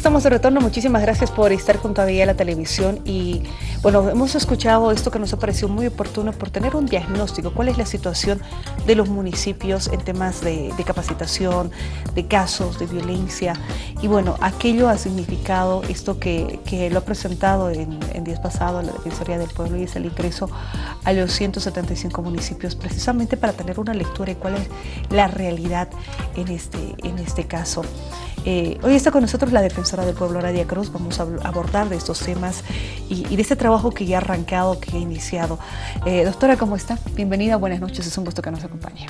estamos de retorno. Muchísimas gracias por estar junto a la Televisión. Y bueno, hemos escuchado esto que nos ha parecido muy oportuno por tener un diagnóstico. ¿Cuál es la situación de los municipios en temas de, capacitación, de casos de violencia? Y bueno, aquello ha significado esto que, lo ha presentado en, en días pasados la Defensoría del Pueblo y es el ingreso a los 175 municipios, precisamente para tener una lectura de cuál es la realidad en este, en este caso. Eh, hoy está con nosotros la defensora del pueblo, Radia Cruz. Vamos a abordar estos temas y, de este trabajo que ya ha arrancado, que ha iniciado. Eh, doctora, ¿cómo está? Bienvenida, buenas noches. Es un gusto que nos acompañe.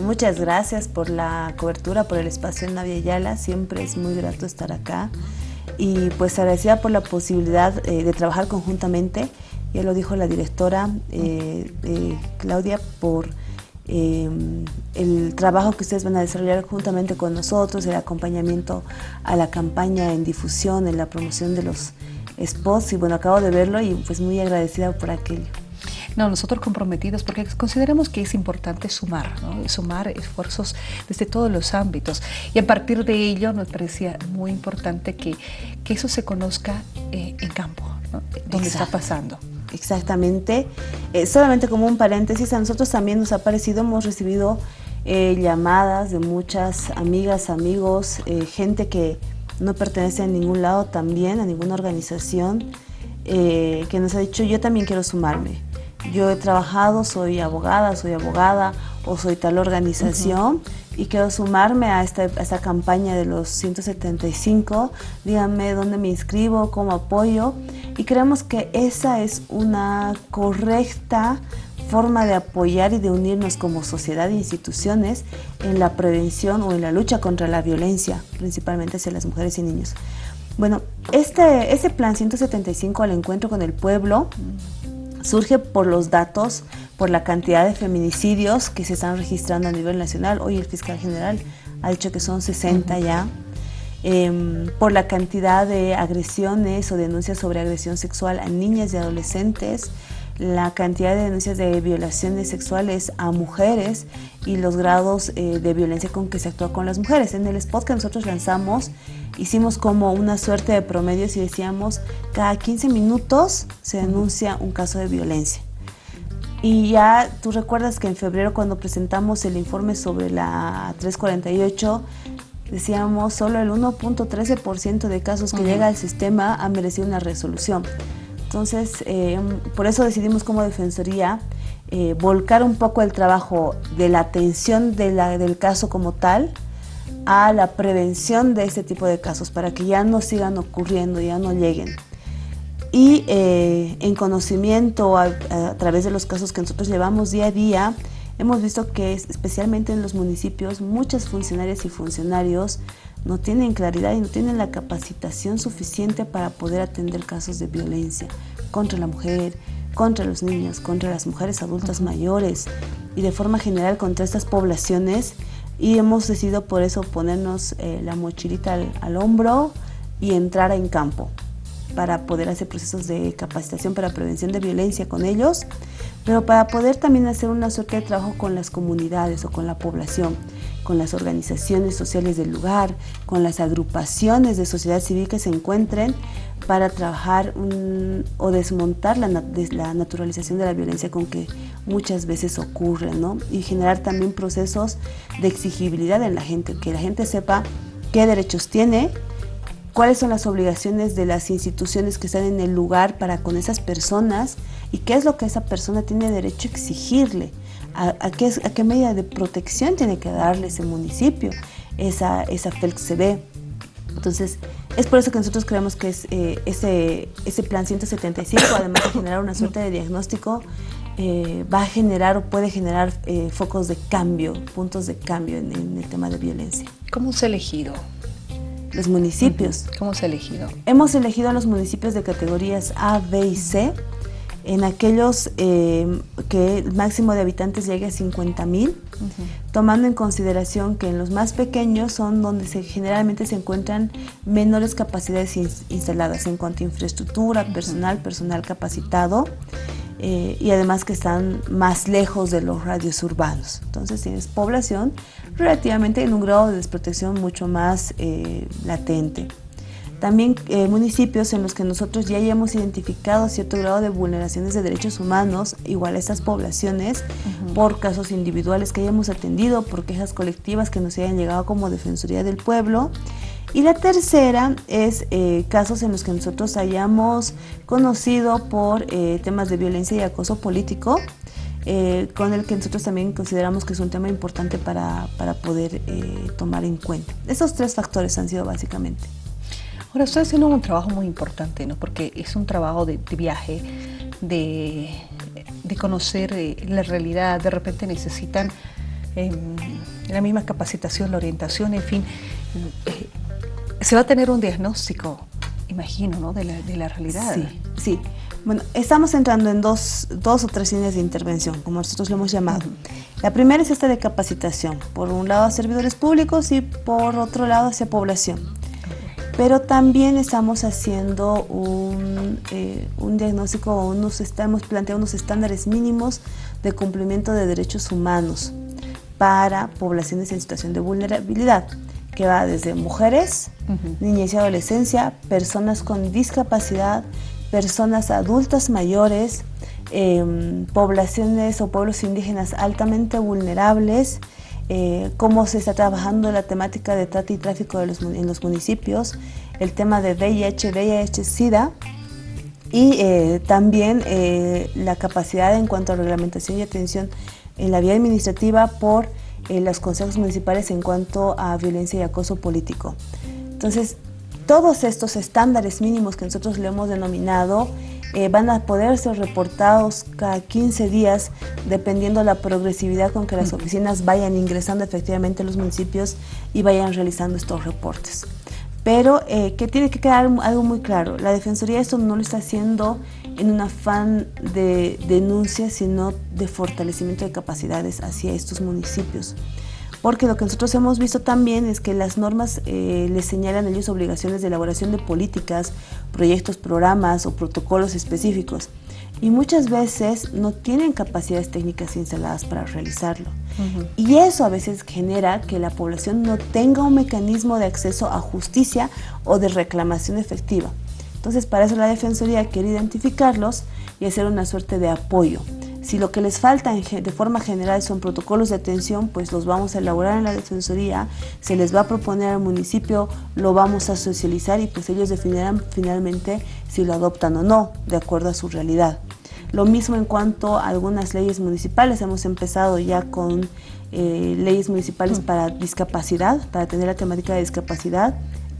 Muchas gracias por la cobertura, por el espacio en Navia Yala. Siempre es muy grato estar acá. Y pues agradecida por la posibilidad eh, de trabajar conjuntamente. Ya lo dijo la directora Claudia por Em, el trabajo que ustedes van a desarrollar juntamente con nosotros, el acompañamiento a la campaña en difusión, en la promoción de los spots y bueno, acabo de verlo y pues muy agradecida por aquello. No, nosotros comprometidos porque consideramos que es importante sumar, ¿no? sumar esfuerzos desde todos los ámbitos y a partir de ello nos parecía muy importante que, que eso se conozca eh, en campo, ¿no? donde está pasando. Exactamente. Eh, solamente como un paréntesis, a nosotros también nos ha parecido, hemos recibido eh, llamadas de muchas amigas, amigos, eh, gente que no pertenece a ningún lado también, a ninguna organización, que nos ha dicho yo también quiero sumarme. Yo he trabajado, soy abogada, soy abogada o soy tal organización y quiero sumarme a esta, a esta, campaña de los 175. Díganme dónde me inscribo, cómo apoyo. Y creemos que esa es una correcta forma de apoyar y de unirnos como sociedad e instituciones en la prevención o en la lucha contra la violencia, principalmente hacia las mujeres y niños. Bueno, este, este plan 175 al encuentro con el pueblo surge por los datos, por la cantidad de feminicidios que se están registrando a nivel nacional. Hoy el fiscal general ha dicho que son 60 ya. Em, por la cantidad de agresiones o denuncias sobre agresión sexual a niñas y adolescentes, la cantidad de denuncias de violaciones sexuales a mujeres y los grados eh, de violencia con que se actúa con las mujeres. En el spot que nosotros lanzamos hicimos como una suerte de promedios y decíamos cada 15 minutos se denuncia un caso de violencia. Y ya tú recuerdas que en febrero cuando presentamos el informe sobre la 348 decíamos solo el 1.13% de casos que llega al sistema ha merecido una resolución. Entonces, eh, por eso decidimos como Defensoría eh, volcar un poco el trabajo de la atención de la, del caso como tal a la prevención de este tipo de casos para que ya no sigan ocurriendo, ya no lleguen. Y eh, en conocimiento a, a través de los casos que nosotros llevamos día a día, Hemos visto que especialmente en los municipios muchas funcionarias y funcionarios no tienen claridad y no tienen la capacitación suficiente para poder atender casos de violencia contra la mujer, contra los niños, contra las mujeres adultas mayores y de forma general contra estas poblaciones. Y hemos decidido por eso ponernos eh, la mochilita al, al hombro y entrar en campo para poder hacer procesos de capacitación para prevención de violencia con ellos, pero para poder también hacer una suerte de trabajo con las comunidades o con la población, con las organizaciones sociales del lugar, con las agrupaciones de sociedad civil que se encuentren para trabajar o desmontar la, la, naturalización de la violencia con que muchas veces ocurre, ¿no? Y generar también procesos de exigibilidad en la gente, que la gente sepa qué derechos tiene, cuáles son las obligaciones de las instituciones que están en el lugar para con esas personas y qué es lo que esa persona tiene derecho a exigirle, a, qué, a qué, medida de protección tiene que darle ese municipio, esa, esa FELCB. Entonces, es por eso que nosotros creemos que es, eh, ese, ese plan 175, además de generar una suerte de diagnóstico, eh, va a generar o puede generar eh, focos de cambio, puntos de cambio en, en el tema de violencia. ¿Cómo se ha elegido? Los municipios. ¿Cómo se ha elegido? Hemos elegido a los municipios de categorías A, B y C, en aquellos eh, que el máximo de habitantes llegue a 50 mil, tomando en consideración que en los más pequeños son donde se, generalmente se encuentran menores capacidades instaladas en cuanto a infraestructura, personal, personal capacitado, eh, y además que están más lejos de los radios urbanos. Entonces tienes población relativamente en un grado de desprotección mucho más eh, latente. También eh, municipios en los que nosotros ya hayamos identificado cierto grado de vulneraciones de derechos humanos, igual a estas poblaciones, por casos individuales que hayamos atendido, por quejas colectivas que nos hayan llegado como Defensoría del Pueblo. Y la tercera es eh, casos en los que nosotros hayamos conocido por eh, temas de violencia y acoso político, con el que nosotros también consideramos que es un tema importante para, para poder tomar en cuenta. Esos tres factores han sido básicamente. Ahora, estoy haciendo un trabajo muy importante, ¿no? porque es un trabajo de, viaje, de, conocer eh, la realidad, de repente necesitan em, la misma capacitación, la orientación, en fin. Se va a tener un diagnóstico, imagino, ¿no? de, la, realidad. Sí, sí. Bueno, estamos entrando en dos, dos, o tres líneas de intervención, como nosotros lo hemos llamado. La primera es esta de capacitación, por un lado a servidores públicos y por otro lado hacia población pero también estamos haciendo un, eh, un diagnóstico, unos, estamos planteando unos estándares mínimos de cumplimiento de derechos humanos para poblaciones en situación de vulnerabilidad, que va desde mujeres, niñez y adolescencia, personas con discapacidad, personas adultas mayores, em, poblaciones o pueblos indígenas altamente vulnerables, eh, cómo se está trabajando la temática de trata y tráfico en los municipios, el tema de VIH, VIH, SIDA y eh, también eh, la capacidad en cuanto a reglamentación y atención en la vía administrativa por los consejos municipales en cuanto a violencia y acoso político. Entonces, todos estos estándares mínimos que nosotros le hemos denominado eh, van a poder ser reportados cada 15 días dependiendo la progresividad con que las oficinas vayan ingresando efectivamente a los municipios y vayan realizando estos reportes. Pero eh, que tiene que quedar algo muy claro, la Defensoría esto no lo está haciendo en un afán de denuncia, sino de fortalecimiento de capacidades hacia estos municipios porque lo que nosotros hemos visto también es que las normas eh, les señalan a ellos obligaciones de elaboración de políticas, proyectos, programas o protocolos específicos y muchas veces no tienen capacidades técnicas instaladas para realizarlo. Y eso a veces genera que la población no tenga un mecanismo de acceso a justicia o de reclamación efectiva. Entonces, para eso la Defensoría quiere identificarlos y hacer una suerte de apoyo. Si lo que les falta de forma general son protocolos de atención, pues los vamos a elaborar en la Defensoría, se les va a proponer al municipio, lo vamos a socializar y pues ellos definirán finalmente si lo adoptan o no, de acuerdo a su realidad. Lo mismo en cuanto a algunas leyes municipales, hemos empezado ya con eh, leyes municipales para discapacidad, para tener la temática de discapacidad,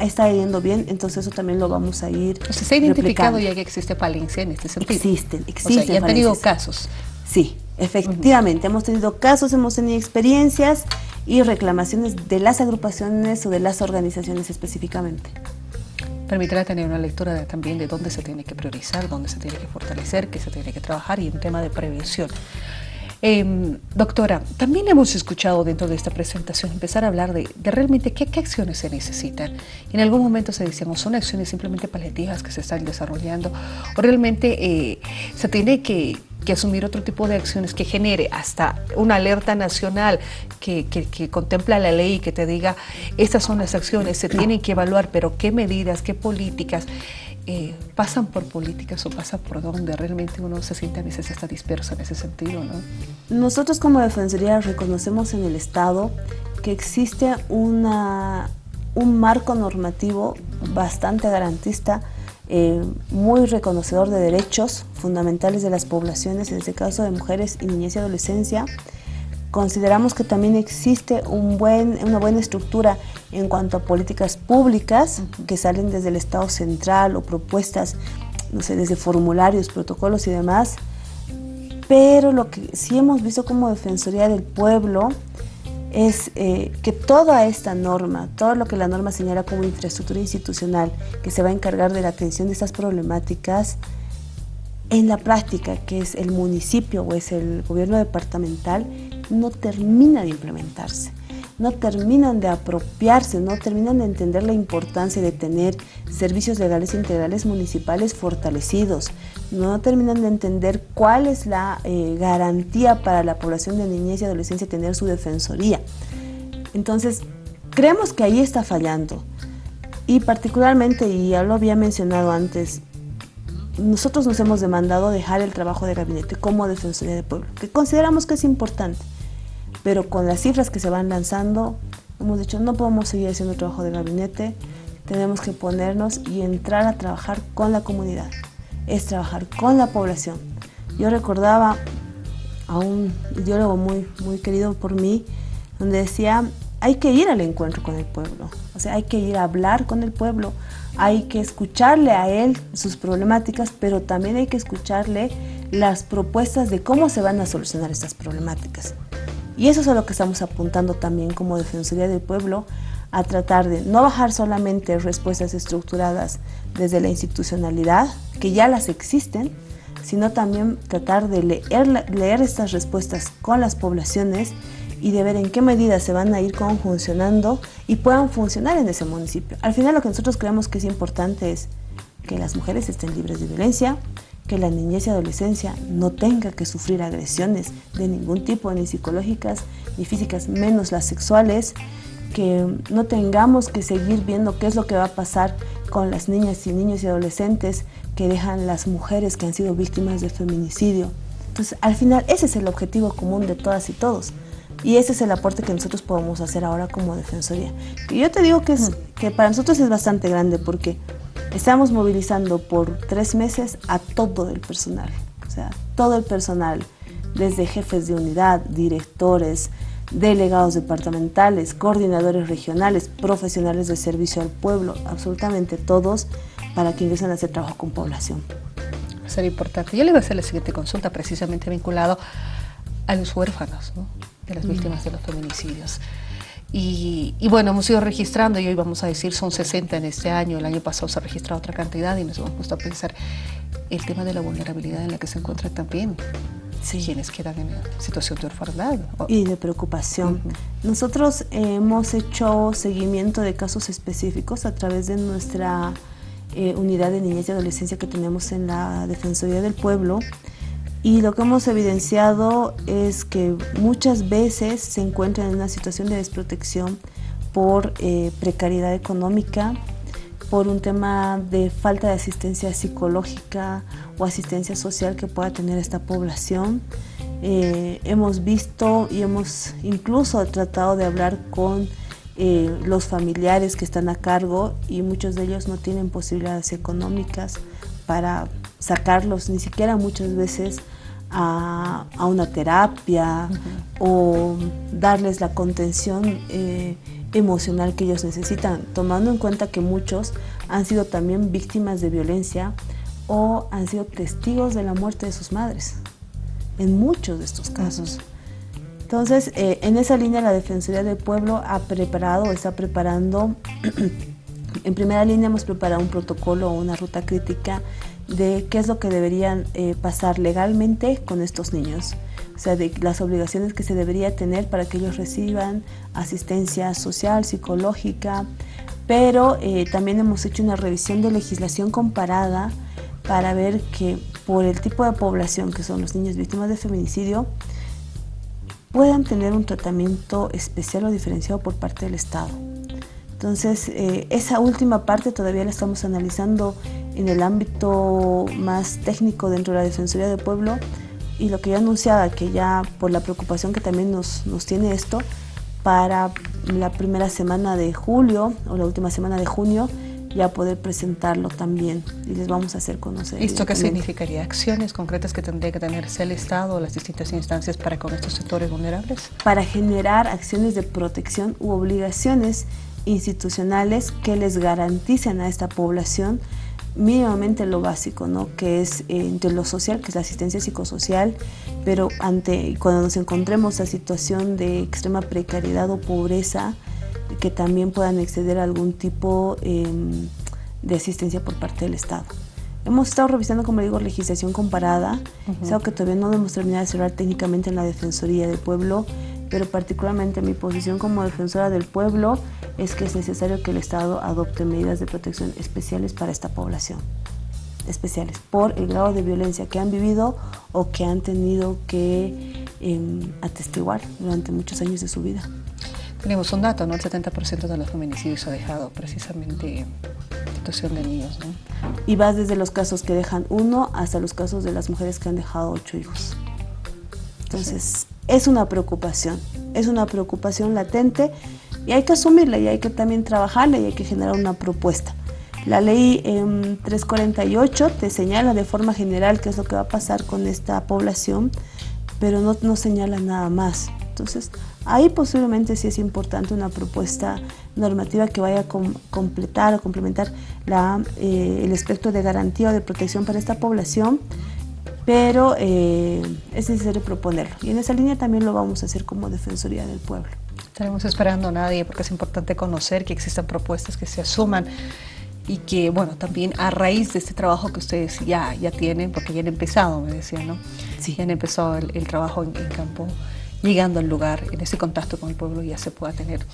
está yendo bien, entonces eso también lo vamos a ir o sea, ¿Se ha identificado ya que existe falencia en este sentido? Existen, existen. O sea, ¿y han tenido casos? Sí, efectivamente, hemos tenido casos, hemos tenido experiencias y reclamaciones de las agrupaciones o de las organizaciones específicamente. Permitirá tener una lectura también de dónde se tiene que priorizar, dónde se tiene que fortalecer, qué se tiene que trabajar y un tema de prevención. Em, doctora, también hemos escuchado dentro de esta presentación empezar a hablar de, realmente qué, acciones se necesitan. En algún momento se decíamos, son acciones simplemente paliativas que se están desarrollando o realmente eh, se tiene que, asumir otro tipo de acciones que genere hasta una alerta nacional que, que, contempla la ley y que te diga, estas son las acciones, se tienen que evaluar, pero qué medidas, qué políticas. Eh, pasan por políticas o pasan por donde realmente uno se siente a veces está disperso en ese sentido, ¿no? Nosotros como Defensoría reconocemos en el Estado que existe una, un marco normativo bastante garantista, eh, muy reconocedor de derechos fundamentales de las poblaciones, en este caso de mujeres y niñez y adolescencia, Consideramos que también existe un buen, una buena estructura en cuanto a políticas públicas que salen desde el Estado central o propuestas, no sé, desde formularios, protocolos y demás. Pero lo que sí hemos visto como Defensoría del Pueblo es eh, que toda esta norma, todo lo que la norma señala como infraestructura institucional que se va a encargar de la atención de estas problemáticas, en la práctica, que es el municipio o es el gobierno departamental, no termina de implementarse, no terminan de apropiarse, no terminan de entender la importancia de tener servicios legales integrales municipales fortalecidos, no terminan de entender cuál es la eh, garantía para la población de niñez y adolescencia tener su defensoría. Entonces, creemos que ahí está fallando. Y particularmente, y ya lo había mencionado antes, nosotros nos hemos demandado dejar el trabajo de gabinete como Defensoría del Pueblo, que consideramos que es importante, pero con las cifras que se van lanzando, hemos dicho no podemos seguir haciendo trabajo de gabinete, tenemos que ponernos y entrar a trabajar con la comunidad, es trabajar con la población. Yo recordaba a un ideólogo muy, muy querido por mí, donde decía, hay que ir al encuentro con el pueblo, o sea, hay que ir a hablar con el pueblo, hay que escucharle a él sus problemáticas, pero también hay que escucharle las propuestas de cómo se van a solucionar estas problemáticas. Y eso es a lo que estamos apuntando también como Defensoría del Pueblo, a tratar de no bajar solamente respuestas estructuradas desde la institucionalidad, que ya las existen, sino también tratar de leer, estas respuestas con las poblaciones y de ver en qué medida se van a ir funcionando y puedan funcionar en ese municipio. Al final lo que nosotros creemos que es importante es que las mujeres estén libres de violencia, que la niñez y adolescencia no tenga que sufrir agresiones de ningún tipo, ni psicológicas ni físicas, menos las sexuales, que no tengamos que seguir viendo qué es lo que va a pasar con las niñas y niños y adolescentes que dejan las mujeres que han sido víctimas de feminicidio. Entonces, al final, ese es el objetivo común de todas y todos. Y ese es el aporte que nosotros podemos hacer ahora como Defensoría. Y yo te digo que, es, que para nosotros es bastante grande porque estamos movilizando por tres meses a todo el personal. O sea, todo el personal, desde jefes de unidad, directores, delegados departamentales, coordinadores regionales, profesionales de servicio al pueblo, absolutamente todos, para que ingresen a hacer trabajo con población. Va a ser importante. Yo le voy a hacer la siguiente consulta precisamente vinculado a los huérfanos, ¿no? de las víctimas de los feminicidios. Y, bueno, hemos ido registrando y hoy vamos a decir son 60 en este año, el año pasado se ha registrado otra cantidad y nos hemos puesto a pensar el tema de la vulnerabilidad en la que se encuentra también sí. quienes quedan en situación de orfandad. Y de preocupación. Nosotros hemos hecho seguimiento de casos específicos a través de nuestra eh, unidad de niñez y adolescencia que tenemos en la Defensoría del Pueblo y lo que hemos evidenciado es que muchas veces se encuentran en una situación de desprotección por eh, precariedad económica, por un tema de falta de asistencia psicológica o asistencia social que pueda tener esta población. Eh, hemos visto y hemos incluso tratado de hablar con eh, los familiares que están a cargo y muchos de ellos no tienen posibilidades económicas para sacarlos, ni siquiera muchas veces a, una terapia o darles la contención eh, emocional que ellos necesitan, tomando en cuenta que muchos han sido también víctimas de violencia o han sido testigos de la muerte de sus madres, en muchos de estos casos. Entonces, eh, en esa línea la Defensoría del Pueblo ha preparado, está preparando, en primera línea hemos preparado un protocolo o una ruta crítica de qué es lo que deberían eh, pasar legalmente con estos niños, o sea, de las obligaciones que se debería tener para que ellos reciban asistencia social, psicológica, pero eh, también hemos hecho una revisión de legislación comparada para ver que por el tipo de población que son los niños víctimas de feminicidio, puedan tener un tratamiento especial o diferenciado por parte del Estado. Entonces, eh, esa última parte todavía la estamos analizando en el ámbito más técnico dentro de la Defensoría del Pueblo y lo que yo anunciaba, que ya por la preocupación que también nos, nos tiene esto, para la primera semana de julio o la última semana de junio ya poder presentarlo también y les vamos a hacer conocer. ¿Esto qué significaría? ¿Acciones concretas que tendría que tenerse el Estado o las distintas instancias para con estos sectores vulnerables? Para generar acciones de protección u obligaciones institucionales que les garanticen a esta población mínimamente lo básico, ¿no? que es eh, entre lo social, que es la asistencia psicosocial, pero ante cuando nos encontremos a situación de extrema precariedad o pobreza, que también puedan exceder algún tipo em, de asistencia por parte del Estado. Hemos estado revisando, como digo, legislación comparada, es algo que todavía no hemos terminado de cerrar técnicamente en la Defensoría del Pueblo, pero particularmente mi posición como defensora del pueblo es que es necesario que el Estado adopte medidas de protección especiales para esta población, especiales, por el grado de violencia que han vivido o que han tenido que em, atestiguar durante muchos años de su vida. Tenemos un dato, ¿no? El 70% de los feminicidios ha dejado precisamente situación de niños, ¿no? Y vas desde los casos que dejan uno hasta los casos de las mujeres que han dejado ocho hijos. Entonces, es una preocupación, es una preocupación latente y hay que asumirla y hay que también trabajarla y hay que generar una propuesta. La ley 348 em, te señala de forma general qué es lo que va a pasar con esta población, pero no, no señala nada más. Entonces, ahí posiblemente sí es importante una propuesta normativa que vaya a completar o complementar la, eh, el espectro de garantía o de protección para esta población, pero eh, es necesario proponerlo. Y en esa línea también lo vamos a hacer como Defensoría del Pueblo. Estaremos esperando a nadie porque es importante conocer que existen propuestas que se asuman y que, bueno, también a raíz de este trabajo que ustedes ya, ya tienen, porque ya han empezado, me decían, ¿no? Sí. Ya han empezado el, trabajo en, campo, llegando al lugar, en ese contacto con el pueblo ya se pueda tener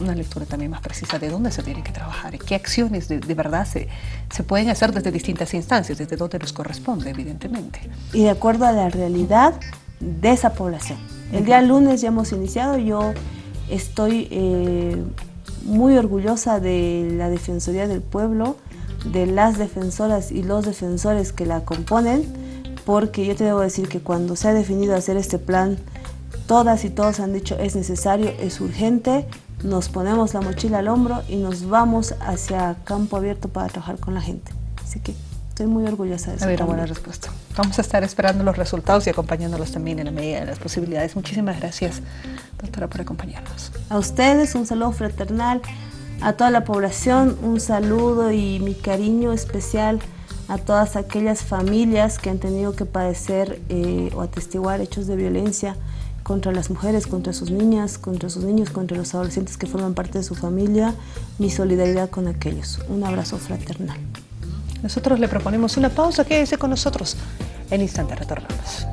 una lectura también más precisa de dónde se tiene que trabajar y qué acciones de, de verdad se, se, pueden hacer desde distintas instancias, desde donde nos corresponde, evidentemente. Y de acuerdo a la realidad de esa población. El día lunes ya hemos iniciado, yo estoy eh, muy orgullosa de la Defensoría del Pueblo, de las defensoras y los defensores que la componen, porque yo te debo decir que cuando se ha definido hacer este plan, todas y todos han dicho es necesario, es urgente, nos ponemos la mochila al hombro y nos vamos hacia campo abierto para trabajar con la gente. Así que estoy muy orgullosa de eso. una buena respuesta. Vamos a estar esperando los resultados y acompañándolos también en la medida de las posibilidades. Muchísimas gracias, doctora, por acompañarnos. A ustedes un saludo fraternal, a toda la población un saludo y mi cariño especial a todas aquellas familias que han tenido que padecer eh, o atestiguar hechos de violencia contra las mujeres, contra sus niñas, contra sus niños, contra los adolescentes que forman parte de su familia, mi solidaridad con aquellos. Un abrazo fraternal. Nosotros le proponemos una pausa, quédese con nosotros. En instante retornamos.